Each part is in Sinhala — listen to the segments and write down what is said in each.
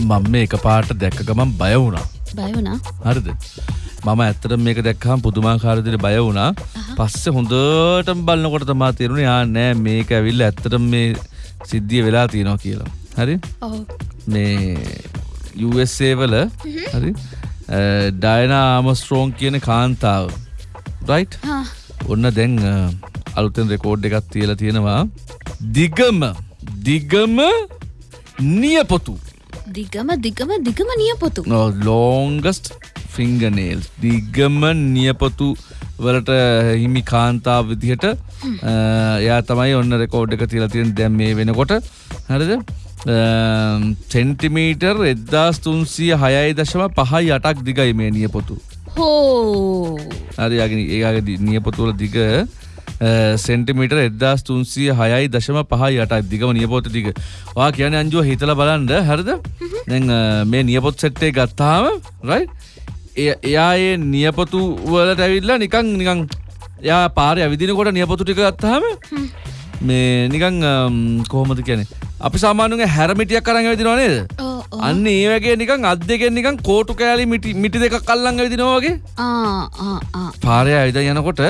මම මේ එක පාට දැක්ක ගමන් බය වුණා. බය වුණා? හරිද? මම ඇත්තට මේක දැක්කහම පුදුමාකාරදිට බය වුණා. පස්සේ හොඳටම බලනකොට තමා තේරුණේ ආ නෑ මේක ඇවිල්ලා ඇත්තටම මේ සිද්ධිය වෙලා තියෙනවා කියලා. හරි? ඔව්. මේ USA වල හරි ඩයනා ආමස්ට්‍රෝන් කියන කාන්තාව. රයිට් ඔන්න දැන් අලුතෙන් රෙකෝඩ් එකක් තියලා තියෙනවා. දිගම දිගම නියපොතු දිගම දිගම දිගම නියපොතු. ලෝංගස්ට ෆිංගනේල් දිගම නියපොතු වලට හිමි කාන්තාව විදිහට එයා තමයි ඔන්න රෙකෝඩ් එක තියලා තියෙන. දැන් මේ වෙනකොට හරිද? සෙන්ටිමීටර් එද්දාස් තුන්සිය හයයි දශම පහයි අටක් දිගයි මේ නියපොතු. හෝ. හරියාගෙන ඒගේ නියපොතුවල දිග සෙන්ටිමිට එදදාස් තුන්සිය හයයි දශම පහයි යටක් දිගම නියපොත දිග. වා කියන අංජුව හිතල බලන්ඩ හරිද? මේ නියපොත් සෙට්ටේ ගත්තාම රයි එයා ඒ නියපොතු වලට ඇවිල්ලා නිකං නිකං යා පාරය ඇවිදිනකොට නියපොතු ටික ගත්තාම මේ නිකං කොහොමද කියනෙ අපි සාමානුගේ හැරමිටියක් කරන්න ඇවිදිනවා නේද. අන්න ඒ වගේ නිකං අත් දෙකෙන් නිකං කෝටු කෑලි මිටි දෙක කල්ලං ඇවිදිනවාගේ පාරය ඇවිද යනකොට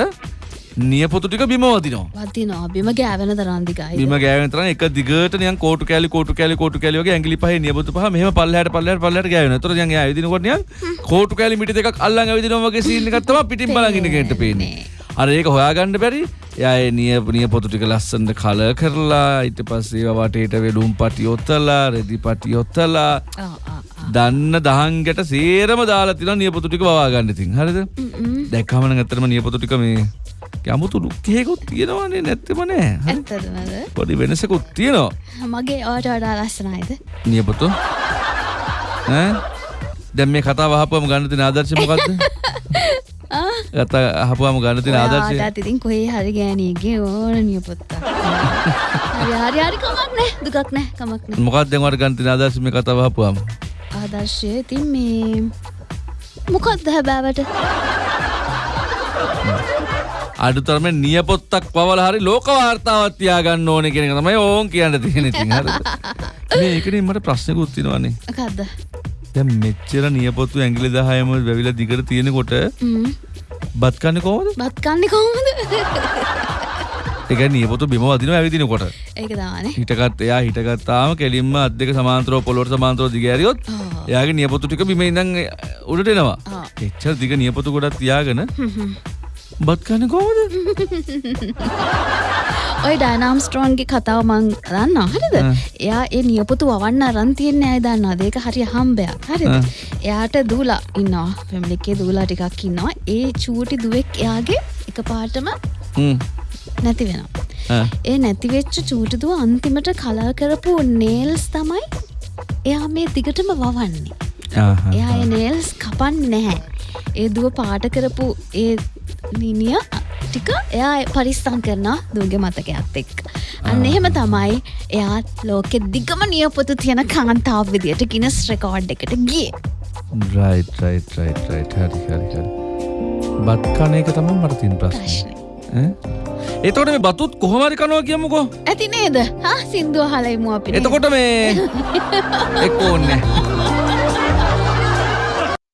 නියපොතු ටික බිම වදිනවා වදිනවා බිම ගෑවෙන තරන්දිකයි බිම ගෑවෙන තරම් එක දිගට නිකන් කෝටු කෑලි කෝටු කෑලි කෝටු කෑලි වගේ ඇඟිලි පහේ නියපොතු පහ මෙහෙම පල්ලෙහාට පල්ලෙහාට පල්ලෙහාට ගෑවෙනවා. ඒතර දැන් එයා ඇවිදිනකොට නිකන් කෝටු කෑලි මිටි දෙකක් අල්ලන් ඇවිදිනවා වගේ සීන් එකක් තමයි පිටින් බලන් ඉන්න කෙනෙක්ට පේන්නේ. අර ඒක හොයාගන්න බැරි. එයා ඒ නිය නියපොතු ටික ලස්සනට කලර් කරලා ඊට පස්සේ ඒවා වටේට වෙලුම් පටි ඔත්තලා රෙදි පටි ආ දන්න දහංගට සේරම දාලා තියෙනවා නියපොතු ටික වවා ගන්න ඉතින්. හරිද? දැක්කම නම් ඇත්තටම නියපොතු ටික මේ යමුතු ලුක්කේකුත් තියෙනවානේ නැත්තෙම නෑ. පොඩි වෙනසකුත් තියෙනවා. මගේ ඕට වඩා ලස්සනයිද නියපොතු. දැන් මේ කතාව අහපුවම ගන්න තියෙන ආදර්ශය මොකද්ද? කතා අහපුවම ගන්න තියෙන ආදර්ශය? ආදත් ඉතින් කොහේ හරි ගෑනීගේ ඕන නියපොත්තා හරි හරි කමක් නෑ. දුකක් නෑ කමක් නෑ. මොකක්ද දැන් ඔයාලට ගන්න තියෙන ආදර්ශය මේ කතාව අහපුවම? ආදර්ශය ඉතින් මේ මොකක්ද හැබෑවට අඩුතරම නියපොත්තක් පවල හරි ලෝක වාර්තාවක් තියාගන්න ඕනේ කියන එක තමයි ඕන් කියන්න තියෙන ඉතින් හරිද? මේ ඒකනේ මට ප්‍රශ්නකුත් තියෙනවානේ. මොකක්ද දැන් මෙච්චර නියපොතු ඇඟිලි 10ම වැවිලා දිගට තියෙනකොට බත් කන්නේ කොහොමද? බත් කන්නේ කොහොමද ඒ කියන්නේ නියපොතු බිම වදිනවා ඇවිදිනකොට. ඒක දානේ හිටගත් එයා හිටගත්තාම කෙලින්ම අත් දෙක සමාන්තරව පොළොවට සමාන්තරව දිග ඇරියොත්. එයාගේ නියපොතු ටික බිම ඉඳන් උඩට එනවා. එච්චර දිග නියපොතු ගොඩක් තියාගෙන බත් කන්නේ කොහොමද? ඔය ඩයිනම් ස්ට්‍රෝන්ගේ කතාව මං දන්න හරිද. එයා ඒ නියපොතු වන්න අරන් තියෙන්නේ අය දන්නවා ඒක හරි හම්බයක් හරිද ආ. එයාට දූලා ඉන්නවා පැමිලිකේ දූලා ටිකක් ඉන්නවා ඒ චූටි දුවෙක් එයාගේ එක පාටම. නැති වෙනවා. ඒ නැතිවෙච්ච චූටිදුව අන්තිමට කලා කරපු නේල්ස් තමයි එයා මේ දිගටම වවන්නේ. එයා නේල්ස් කපන්නේ නැහැ ඒ දුව පාට කරපු ඒ නිනිය ටික එයා පරිස්සම් කරන දුවගේ මතකයක්ත් එක් අන්න එහෙම තමයි එයා ලෝකෙ දිගම නියපොතු තියෙන කාන්තාව විදියට ගිනස් රෙකෝඩ් එකට ගිය රයිට් රයිට් රයිට් රයිට් හරි හරි හරි. බත් කන එක තියෙන ප්‍රශ්නේ. ප්‍රශ්නය? එතකොට මේ බතුත් කොහොම හරි කනවා කියමුකෝ. ඇති නේද හා සින්දුව හලයිමු අපි එතකොට මේ එක්ක ඕන්නේ.